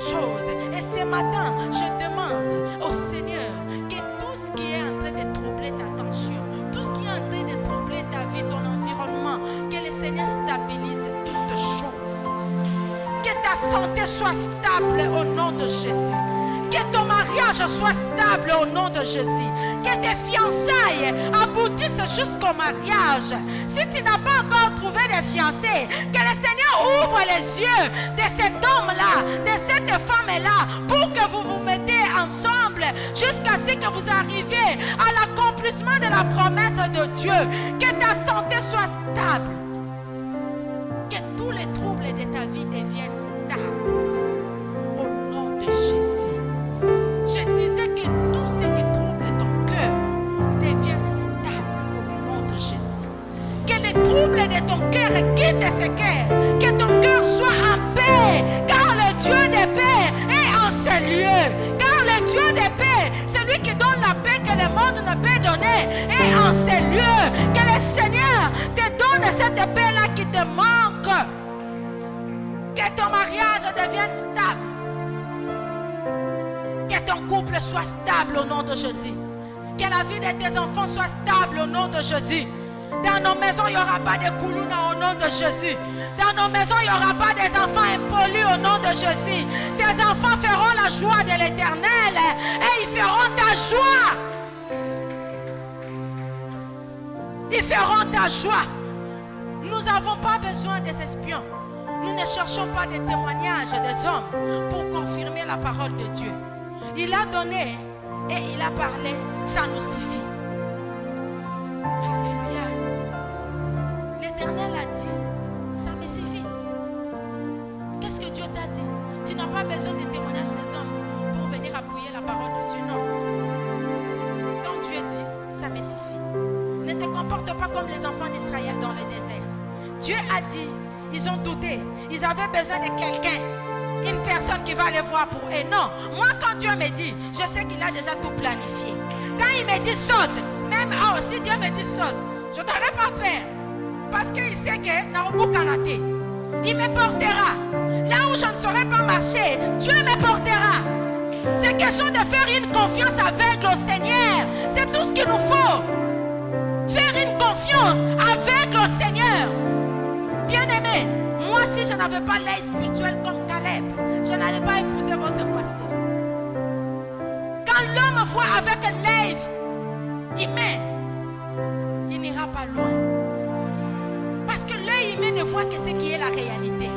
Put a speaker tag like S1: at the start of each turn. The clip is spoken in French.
S1: toutes choses. Et ce matin, je demande au Seigneur que tout ce qui est en train de troubler ta tension, tout ce qui est en train de troubler ta vie, ton environnement, que le Seigneur stabilise toutes choses. Que ta santé soit stable au nom de Jésus. Que ton mariage soit stable au nom de Jésus. Que tes fiançailles aboutissent jusqu'au mariage. Si tu n'as pas encore trouvé de fiancés, que le Seigneur ouvre les yeux de cet homme-là, de cette femme-là, pour que vous vous mettez ensemble jusqu'à ce que vous arriviez à l'accomplissement de la promesse de Dieu. Que ta est en ce lieu. Que le Seigneur te donne cette paix-là qui te manque. Que ton mariage devienne stable. Que ton couple soit stable au nom de Jésus. Que la vie de tes enfants soit stable au nom de Jésus. Dans nos maisons, il n'y aura pas de koulouna au nom de Jésus. Dans nos maisons, il n'y aura pas des enfants impolis au nom de Jésus. Tes enfants feront la joie de l'éternel et ils feront ta joie. Ta joie. Nous n'avons pas besoin des espions. Nous ne cherchons pas des témoignages des hommes pour confirmer la parole de Dieu. Il a donné et il a parlé, ça nous suffit. Alléluia. L'Éternel a dit, ça me suffit. Qu'est-ce que Dieu t'a dit? Tu n'as pas besoin des témoignages des hommes pour venir appuyer la parole de Dieu, comporte pas comme les enfants d'Israël dans le désert. Dieu a dit, ils ont douté. Ils avaient besoin de quelqu'un. Une personne qui va les voir pour eux. Non. Moi, quand Dieu me dit, je sais qu'il a déjà tout planifié. Quand il me dit saute, même oh, si Dieu me dit saute, je n'aurai pas peur. Parce qu'il sait que Narubu Karaté, il me portera. Là où je ne saurais pas marcher, Dieu me portera. C'est question de faire une confiance aveugle au Seigneur. C'est tout ce qu'il nous faut. Moi si je n'avais pas l'œil spirituel comme Caleb, je n'allais pas épouser votre pasteur. Quand l'homme voit avec l'œil humain, il n'ira pas loin. Parce que l'œil humain ne voit que ce qui est la réalité.